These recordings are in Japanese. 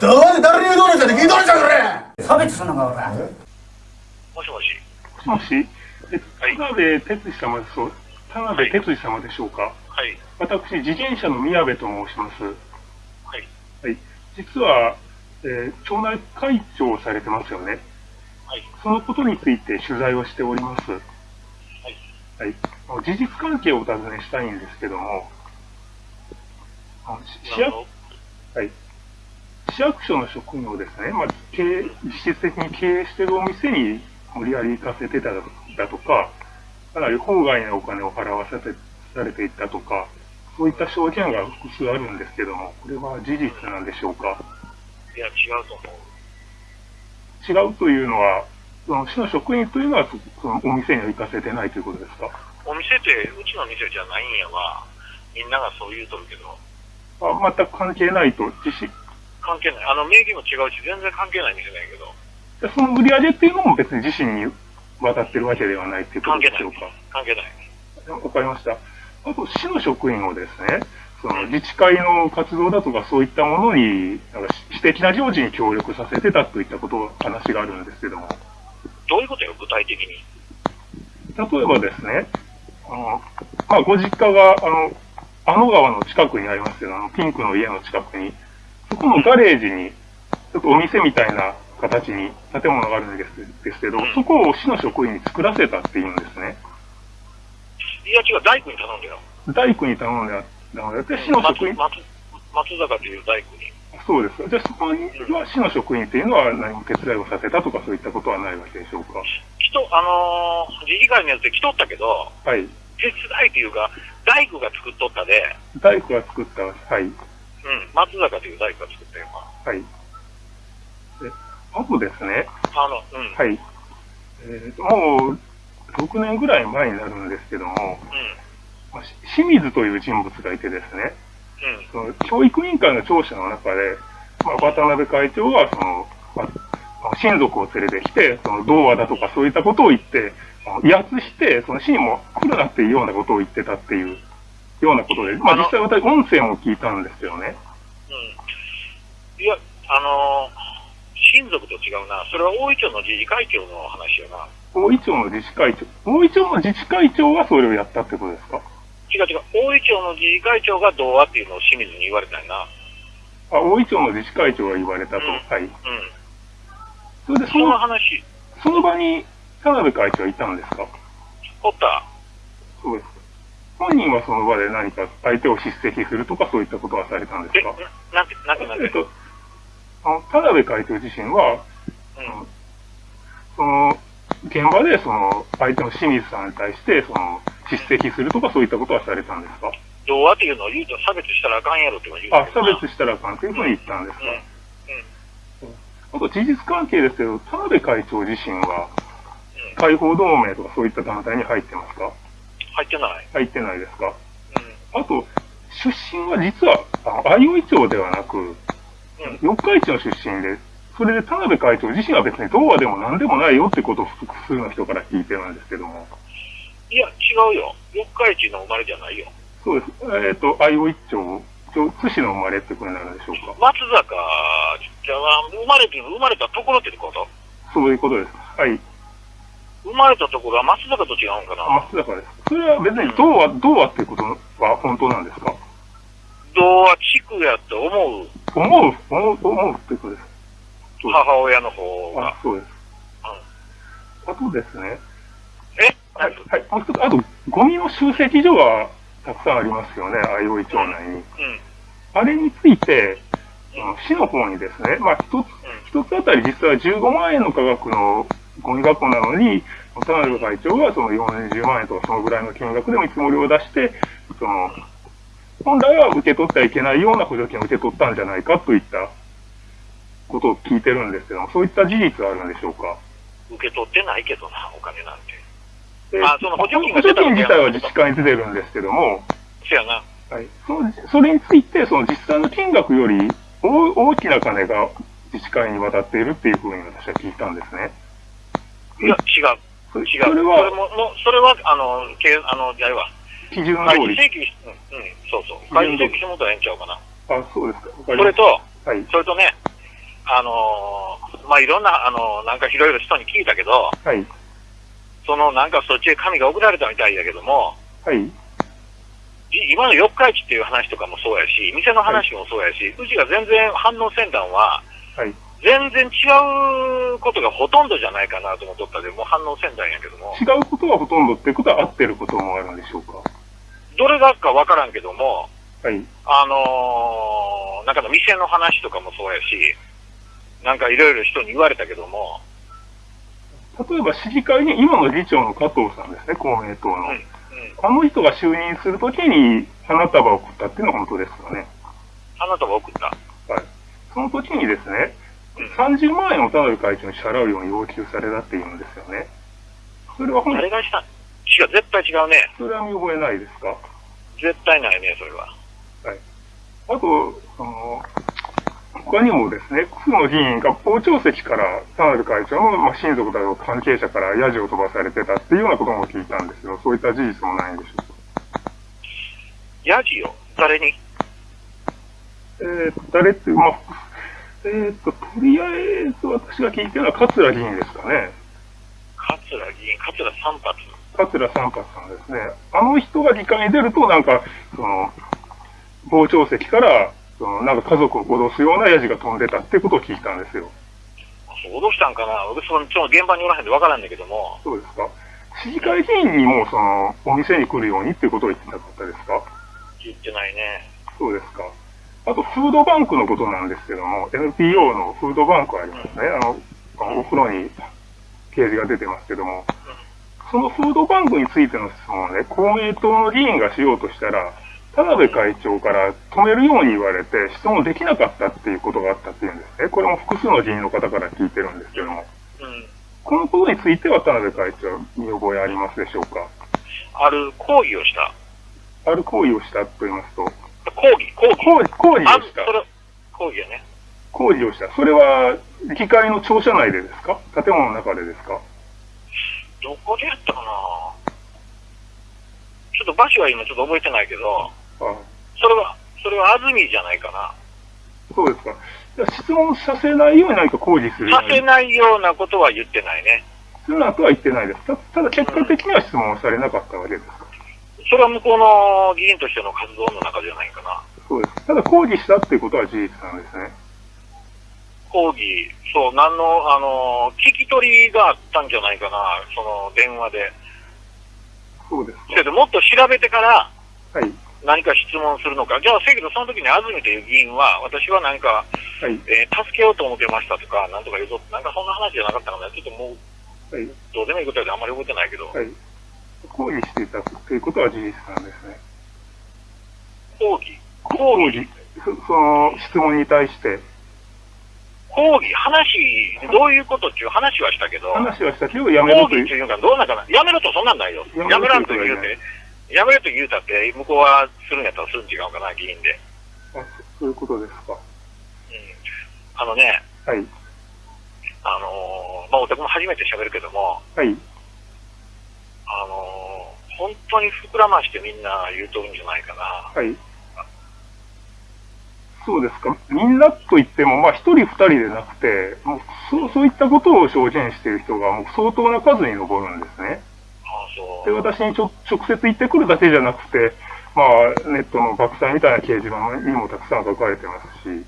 どうで誰に言うとるんじゃって聞いとるんじゃこれ差別すんのかおらもしもし。もし？田辺哲司様でそう、田辺哲司様でしょうか？はい。私、自転車の宮部と申します。はい。はい。実は、えー町内会長をされてますよね。はい。そのことについて取材をしております。はい。はい。あの事実関係をお尋ねしたいんですけども、あのし市役はい。市役所の職員をですね、まあ、経営実質的に経営しているお店に無理やり行かせてただとか、かなり法外なお金を払わせてされていたとか、そういった証言が複数あるんですけども、これは事実なんでしょうか？いや、違うと思う。違うというのは、その市の職員というのはそそのお店には行かせてないということですか？お店って、うちの店じゃないんやわ。みんながそう言うとるけど、あ全く関係ないと、自信関係ない。あの、名義も違うし、全然関係ない店だけど、でその売り上げっていうのも別に自身に渡ってるわけではないということでしょうか。。関係ない。わかりました。あと、市の職員をですね、その自治会の活動だとかそういったものに、なんか私的な行事に協力させてたといったこと、話があるんですけども、どういうことよ、具体的に？例えばですね、あの、まあ、ご実家が、あの、あの川の近くにありますけど、あの、ピンクの家の近くに、そこのガレージに、ちょっとお店みたいな形に建物があるんですですけど、そこを市の職員に作らせたっていうんですね。いや、違う、大工に頼んだよ。大工に頼んであったので、で市の松職員、松松坂という大工に。そうです。じゃあそこには市の職員っていうのは何も手伝いをさせたとかそういったことはないわけでしょうか？来と、あのー、自治会のやつで来とったけど、はい。手伝いというか、大工が作っとったで、大工が作った、はい。うん、松坂という大工が作ったよ。はい。で、あとですね、あの、うん、はい。えーと、もう、6年ぐらい前になるんですけども、まあし清水という人物がいてですね、うん、うん。その教育委員会の聴取の中で、まあ、渡辺会長が、その、まあ、親族を連れてきて、その、童話だとかそういったことを言って、威圧して、その市にも来るなっていうようなことを言ってたっていうようなことで、まあ実際私音声も聞いたんですよね。うん。いや、あのー、親族と違うな。それは大井町の自治会長の話よな。大井町の自治会長、大井町の自治会長がそれをやったってことですか？違う違う。大井町の自治会長が童話っていうのを清水に言われたんやな。あ、大井町の自治会長が言われたと。うんはい。うん。それでその、話、その場に田辺会長はいたんですか？おった。そうです。本人はその場で何か相手を叱責するとかそういったことはされたんですえ、かななんて、なんて、なんて。えっと、あの、田辺会長自身は、うん。その、現場でその、相手の清水さんに対して、その、叱責するとかそういったことはされたんですか？童話っていうのを言うと差別したらあかんやろって言うあ、差別したらあかんというふうに言ったんですか、うん。うん。あと、事実関係ですけど、田辺会長自身は、解放同盟とかそういった団体に入ってますか？入ってない？入ってないですか？うあと、出身は実は、あ相生町ではなく、ん。うん。四日市の出身で、それで田辺会長自身は別に童話でも何でもないよってことを複数の人から聞いてるんですけども。いや、違うよ。四日市の生まれじゃないよ。そうです。えっ、と、相生町、津市の生まれってことになるんでしょうか？松坂じゃあ、生まれて、生まれたところってこと？そういうことです。はい。生まれたところは松坂と違うんかな？松坂です。それは別に童話、童話っていうことは本当なんですか？童話地区やと思う。思う、思う、思うってことです。です。母親の方が。あ。そうです。あとですね、え？はい、はい、もう一つ、あと、ゴミの集積所がたくさんありますよね、相生町内に。うん。あれについて、市の方にですね、まあ、一つ、一つあたり実は15万円の価格のゴミ箱なのに、田辺会長がその40万円とかそのぐらいの金額で見積もりを出して、その、本来は受け取ってはいけないような補助金を受け取ったんじゃないかといったことを聞いてるんですけども、そういった事実はあるんでしょうか？受け取ってないけどな、お金なんて。であその補助金が補助金自体は自治会に出てるんですけども、せやな。はい、そのそれについて、その実際の金額より大大きな金が自治会に渡っているっていうふうに私は聞いたんですね。いや、違う。そ違う。それそれも、はもそれは、あの、けあの、やるわ。基準開通り。示請求し、うん、うん、そうそう。開示請求してもらったらええんちゃうかな。あ、そうですか。それと、はい。それとね、あのーまあ、いろんな、あのーなんかいろいろ人に聞いたけど、はい。そのなんかそっちへ紙が送られたみたいだけども、はい。い今の四日市っていう話とかもそうやし、店の話もそうやし、うちが全然反応せんだんは、はい。全然違うことがほとんどじゃないかなと思っとったで、もう反応せんだんやけども、違うことがほとんどってことは合ってることもあるんでしょうかどれがかわからんけども、はい。あのーなんかの店の話とかもそうやし、なんかいろいろ人に言われたけども、例えば市議会に今の議長の加藤さんですね、公明党の。うん、うん。あの人が就任するときに花束を送ったっていうのは本当ですよね。あなたが送った。はい。その時にですね、うん。30万円を田辺会長に支払うように要求されたっていうんですよね。それは本誰がした違う、絶対違うね。それは見覚えないですか？絶対ないね、それは。あと、その、他にもですね、複数の議員が傍聴席から田辺会長の、まあ、親族だとか関係者からヤジを飛ばされてたっていうようなことも聞いたんですよ。そういった事実もないんでしょうか？ヤジよ。誰に？えーと、誰って、まあ、えーと、とりあえず私が聞いてるのは桂議員ですかね。桂議員、桂三発。桂三発さんですね。あの人が議会に出ると、なんか、その、傍聴席から、その、なんか家族を脅すようなヤジが飛んでたってことを聞いたんですよ。脅したんかな俺、その、ちょ現場におらへんでわからんだけども、そうですか。市議会議員にも、その、お店に来るようにっていうことを言ってなかったですか？言ってないね。そうですか。あと、フードバンクのことなんですけども、NPO のフードバンクありますね。あの、お風呂に掲示が出てますけども、そのフードバンクについての質問をね、公明党の議員がしようとしたら、田辺会長から止めるように言われて、質問できなかったっていうことがあったっていうんですね。これも複数の議員の方から聞いてるんですけども、うん。このことについては田辺会長、見覚えありますでしょうか？ある抗議をした。ある行為をしたと言いますと、抗議、抗議。抗議、抗議あをしたそ。れ、抗議やね。工事をした。それは、議会の庁舎内でですか？建物の中でですか？どこでやったかな？ちょっと場所は今ちょっと覚えてないけど、あそれは、それは安住じゃないかな。そうですか。質問させないように何か工事するよさせないようなことは言ってないね。するなとは言ってないです。たただ結果的には質問をされなかったわけですか？それは向こうの議員としての活動の中じゃないかな。そうです。ただ工事したっていうことは事実なんですね。抗議、そう、なんの、あの、聞き取りがあったんじゃないかな、その電話で。そうですけど、もっと調べてからか。はい。何か質問するのか。じゃあ、せやけど、その時に安住という議員は、私はなんか、はい。えー助けようと思ってましたとか、なんとか言うと、なんかそんな話じゃなかったかな。ちょっともう、はい。どうでもいいことやであんまり覚えてないけど、はい。工事していたということは事実なんですね。抗議、抗議。そその質問に対して抗議、話、どういうことっていう話はしたけど、話はしたけどやめろ抗という。議っていうかどうなんかな。やめろとそんなんないよ。やめらんと言うて、やめろと言うたって、向こうはするんやったらするん違うかな、議員で。あそういうことですか。うん。あのね、はい。あのーまあ、私も初めて喋るけども、はい。あのー本当に膨らましてみんな言うとるんじゃないかな。はい。そうですか。みんなといっても、まあ、一人二人でなくて、もうそう、そういったことを証言している人が、もう相当な数に上るんですね。ああ、そで、う。私にちょ直接言ってくるだけじゃなくて、まあ、ネットの爆災みたいな掲示板にもたくさん書かれてますし、うん。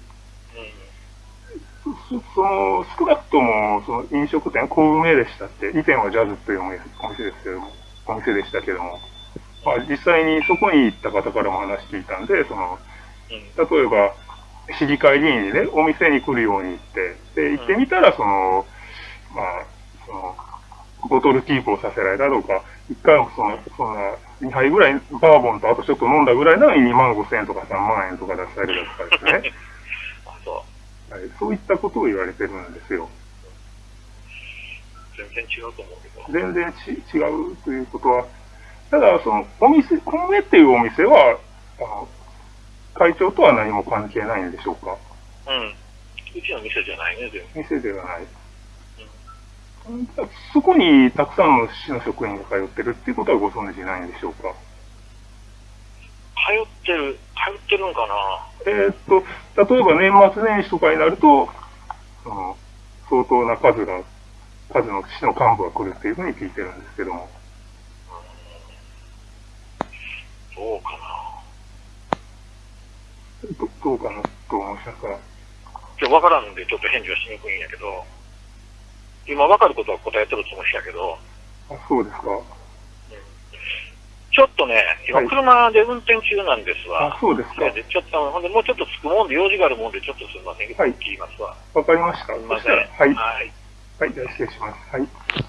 そその、少なくとも、その飲食店、小梅でしたって、以前はジャズというお店ですけども、お店でしたけども、まあ、実際にそこに行った方からも話聞いたんで、その、うん。例えば、市議会議員にね、お店に来るように言って、で、行ってみたら、その、まあ、その、ボトルキープをさせられたとか、一回もその、そんな、2杯ぐらい、バーボンとあとちょっと飲んだぐらいなのに2万5千円とか3万円とか出されるとかですね。あそう。はい、そういったことを言われてるんですよ。全然違うと思うけど。全然ち違うということは、ただ、その、お店、コンメっていうお店は、あの、会長とは何も関係ないんでしょうか？うん。うちの店じゃないね、全部。店ではない。そこにたくさんの市の職員が通ってるっていうことはご存知ないんでしょうか？通ってる、通ってるんかな？えーっと、例えば年末年始とかになると、相当な数が、数の市の幹部が来るっていうふうに聞いてるんですけども。どうかな。どどうかな。と思いましたか。ちょ、わからんで、ちょっと返事はしにくいんやけど、今わかることは答えてるつもりやけど、あ、そうですか。ちょっとね、今車で運転中な。んですわ。あ、そうですか。で、ちょっと、ほんで、もうちょっと着くもんで、用事があるもんで、ちょっとすみません、はい切りますわ。わかりました。すみません。はい。はい。はい、じゃあ失礼します。はい。